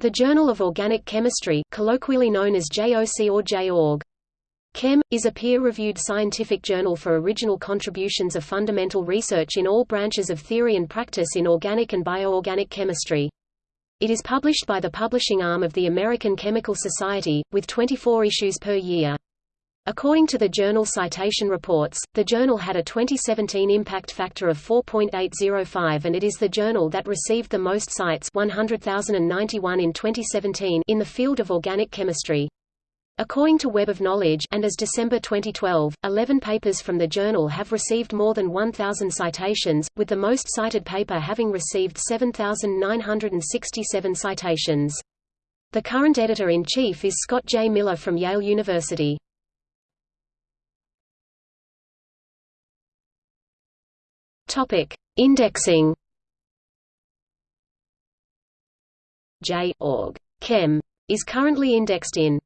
The Journal of Organic Chemistry colloquially known as JOC or J. Org. Chem, is a peer-reviewed scientific journal for original contributions of fundamental research in all branches of theory and practice in organic and bioorganic chemistry. It is published by the publishing arm of the American Chemical Society, with 24 issues per year. According to the journal Citation Reports, the journal had a 2017 impact factor of 4.805 and it is the journal that received the most cites 100,091 in 2017 in the field of organic chemistry. According to Web of Knowledge and as December 2012, 11 papers from the journal have received more than 1,000 citations, with the most cited paper having received 7,967 citations. The current editor-in-chief is Scott J. Miller from Yale University. Topic: Indexing. J. Org. Chem is currently indexed in